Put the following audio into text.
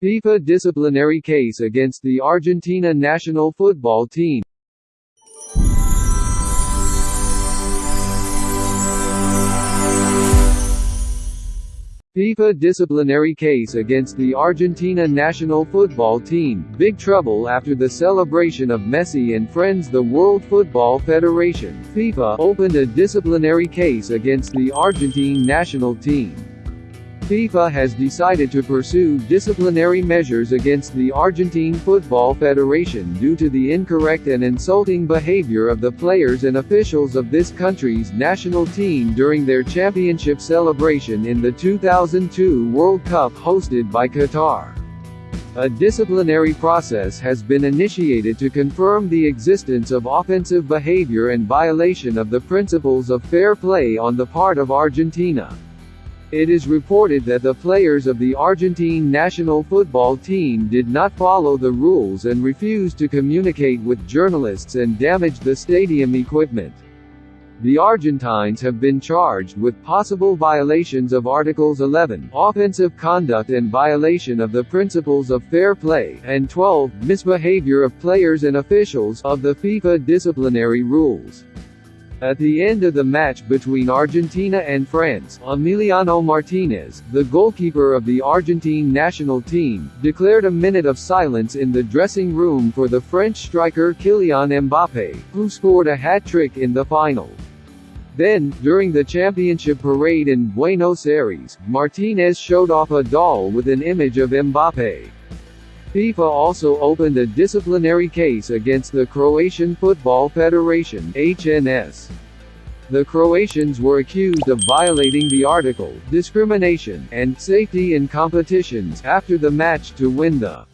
FIFA disciplinary case against the Argentina national football team. FIFA disciplinary case against the Argentina national football team. Big trouble after the celebration of Messi and friends The World Football Federation, FIFA, opened a disciplinary case against the Argentine national team. FIFA has decided to pursue disciplinary measures against the Argentine Football Federation due to the incorrect and insulting behavior of the players and officials of this country's national team during their championship celebration in the 2002 World Cup hosted by Qatar. A disciplinary process has been initiated to confirm the existence of offensive behavior and violation of the principles of fair play on the part of Argentina. It is reported that the players of the Argentine national football team did not follow the rules and refused to communicate with journalists and damaged the stadium equipment. The Argentines have been charged with possible violations of Articles 11 offensive conduct and violation of the principles of fair play, and 12 misbehavior of players and officials of the FIFA disciplinary rules. At the end of the match between Argentina and France, Emiliano Martinez, the goalkeeper of the Argentine national team, declared a minute of silence in the dressing room for the French striker Kylian Mbappé, who scored a hat-trick in the final. Then, during the championship parade in Buenos Aires, Martinez showed off a doll with an image of Mbappé. FIFA also opened a disciplinary case against the Croatian Football Federation HNS. The Croatians were accused of violating the article, discrimination, and safety in competitions after the match to win the